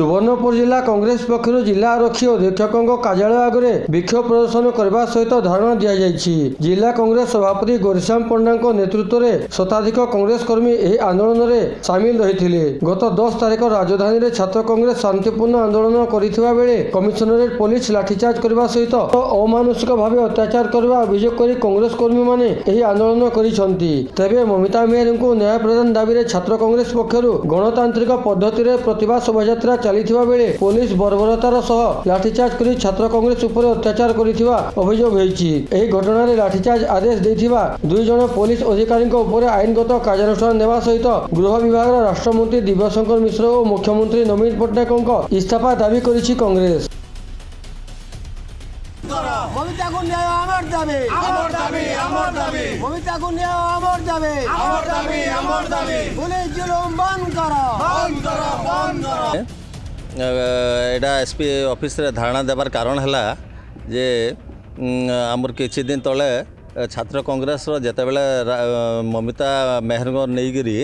ସୁବର୍ଣ୍ଣପୁର ଜିଲ୍ଲା କଂଗ୍ରେସ ପକ୍ଷରୁ ଜିଲ୍ଲା ଆରକ୍ଷୀ ଅଧୀକ୍ଷକଙ୍କ କାର୍ଯ୍ୟାଳୟ ଆଗରେ ବିକ୍ଷୋଭ ପ୍ରଦର୍ଶନ କରିବା ସହିତ ଧାରଣା ଦିଆଯାଇଛି ଜିଲ୍ଲା କଂଗ୍ରେସ ସଭାପତି ଗୋରିଶ୍ୟାମ ପଣ୍ଡାଙ୍କ ନେତୃତ୍ୱରେ ଶତାଧିକ କଂଗ୍ରେସ କର୍ମୀ ଏହି ଆନ୍ଦୋଳନରେ ସାମିଲ ରହିଥିଲେ ଗତ ଦଶ ତାରିଖ ରାଜଧାନୀରେ ଛାତ୍ର କଂଗ୍ରେସ ଶାନ୍ତିପୂର୍ଣ୍ଣ ଆନ୍ଦୋଳନ କରିଥିବା ବେଳେ କମିଶନରେଟ୍ ପୋଲିସ ଲାଠିଚାର୍ଜ କରିବା ସହିତ ଅମାନୁଷିକ ଭାବେ ଅତ୍ୟାଚାର କରିବା ଅଭିଯୋଗ କରି କଂଗ୍ରେସ କର୍ମୀମାନେ ଏହି ଆନ୍ଦୋଳନ କରିଛନ୍ତି ତେବେ ମମିତା ମେହରଙ୍କୁ ନ୍ୟାୟ ପ୍ରଦାନ ଦାବିରେ ଛାତ୍ର କଂଗ୍ରେସ ପକ୍ଷରୁ ଗଣତାନ୍ତ୍ରିକ ପଦ୍ଧତିରେ ପ୍ରତିଭା ଶୋଭାଯାତ୍ରା ଚାଲିଥିବା ବେଳେ ପୋଲିସ ବର୍ବରତାର ସହ ଲାଠିଚାର୍ଜ କରି ଛାତ୍ର କଂଗ୍ରେସ ଉପରେ ଅତ୍ୟାଚାର କରିଥିବା ଅଭିଯୋଗ ହୋଇଛି ଏହି ଘଟଣାରେ ଲାଠିଚାର୍ଜ ଆଦେଶ ଦେଇଥିବା ଦୁଇ ଜଣ ପୋଲିସ ଅଧିକାରୀଙ୍କ ଉପରେ ଆଇନଗତ କାର୍ଯ୍ୟାନୁଷ୍ଠାନ ନେବା ସହିତ ଗୃହ ବିଭାଗର ରାଷ୍ଟ୍ରମନ୍ତ୍ରୀ ଦିବ୍ୟଶଙ୍କର ମିଶ୍ର ଓ ମୁଖ୍ୟମନ୍ତ୍ରୀ ନବୀନ ପଟ୍ଟନାୟକଙ୍କ ଇସ୍ତଫା ଦାବି କରିଛି କଂଗ୍ରେସ কবিতাকু নিয়ে আমার দাবি আমার দাবি আমার দাবি কবিতাকু নিয়ে আমার দাবি আমার দাবি আমার দাবি পুলিশ জুলুম বন্ধ করো বন্ধ করো বন্ধ করো ଏଇଟା ଏସ୍ପି ଅଫିସରେ ଧାରଣା ଦେବାର କାରଣ ହେଲା ଯେ ଆମର କିଛି ଦିନ ତଳେ ଛାତ୍ର କଂଗ୍ରେସର ଯେତେବେଳେ ମମିତା ମେହେରଙ୍କ ନେଇକରି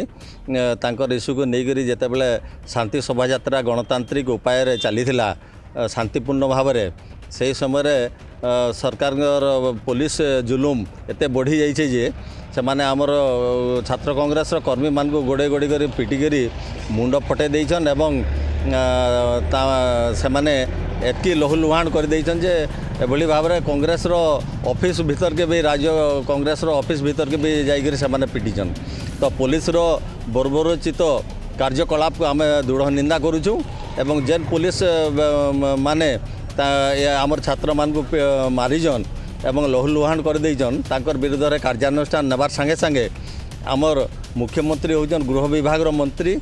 ତାଙ୍କର ଇସ୍ୟୁକୁ ନେଇକରି ଯେତେବେଳେ ଶାନ୍ତି ଶୋଭାଯାତ୍ରା ଗଣତାନ୍ତ୍ରିକ ଉପାୟରେ ଚାଲିଥିଲା ଶାନ୍ତିପୂର୍ଣ୍ଣ ଭାବରେ ସେହି ସମୟରେ ସରକାରଙ୍କର ପୋଲିସ ଜୁଲୁମ ଏତେ ବଢ଼ିଯାଇଛି ଯେ ସେମାନେ ଆମର ଛାତ୍ର କଂଗ୍ରେସର କର୍ମୀମାନଙ୍କୁ ଗୋଡ଼େଇ ଗୋଡ଼େଇ କରି ପିଟିକରି ମୁଣ୍ଡ ଫଟେଇ ଦେଇଛନ୍ ଏବଂ ସେମାନେ ଏତିକି ଲହୁଲୁହାଣ କରିଦେଇଛନ୍ତି ଯେ ଏଭଳି ଭାବରେ କଂଗ୍ରେସର ଅଫିସ୍ ଭିତରକେ ବି ରାଜ୍ୟ କଂଗ୍ରେସର ଅଫିସ୍ ଭିତରକେ ବି ଯାଇକରି ସେମାନେ ପିଟିଛନ୍ତି ତ ପୋଲିସର ବର୍ବରୋଚିତ କାର୍ଯ୍ୟକଳାପକୁ ଆମେ ଦୃଢ଼ ନିନ୍ଦା କରୁଛୁ ଏବଂ ଯେନ୍ ପୋଲିସ ମାନେ ଆମର ଛାତ୍ରମାନଙ୍କୁ ମାରିଛନ୍ ଏବଂ ଲହୁଲୁହାଣ କରିଦେଇଛନ୍ ତାଙ୍କର ବିରୁଦ୍ଧରେ କାର୍ଯ୍ୟାନୁଷ୍ଠାନ ନେବାର ସାଙ୍ଗେ ସାଙ୍ଗେ ଆମର ମୁଖ୍ୟମନ୍ତ୍ରୀ ହେଉଛନ୍ତି ଗୃହ ବିଭାଗର ମନ୍ତ୍ରୀ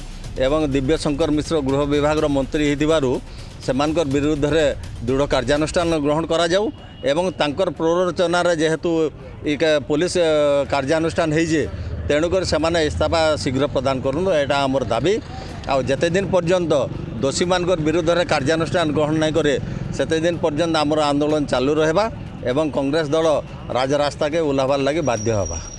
এবং দিব্যশঙ্কর মিশ্র গৃহ বিভাগর মন্ত্রী হয়েছিল সেমানকর বিরুদ্ধে দৃঢ় কার্যানুষ্ঠান গ্রহণ করা যাও এবং তাঁর প্ররোচনার যেহেতু পুলিশ কার্যানুষ্ঠান হয়েছে তেণুক সে ইস্তফা শীঘ্র প্রদান করুন এটা আমার দাবি আতদিন পর্যন্ত দোষী মান বিরুদ্ধে কার্যানুষ্ঠান গ্রহণ না করে সেতদিন পর্যন্ত আমার আন্দোলন চালু রহবা এবং কংগ্রেস দল রাজরাস্তাকে ওহ্লাবার লাগে বাধ্য হবা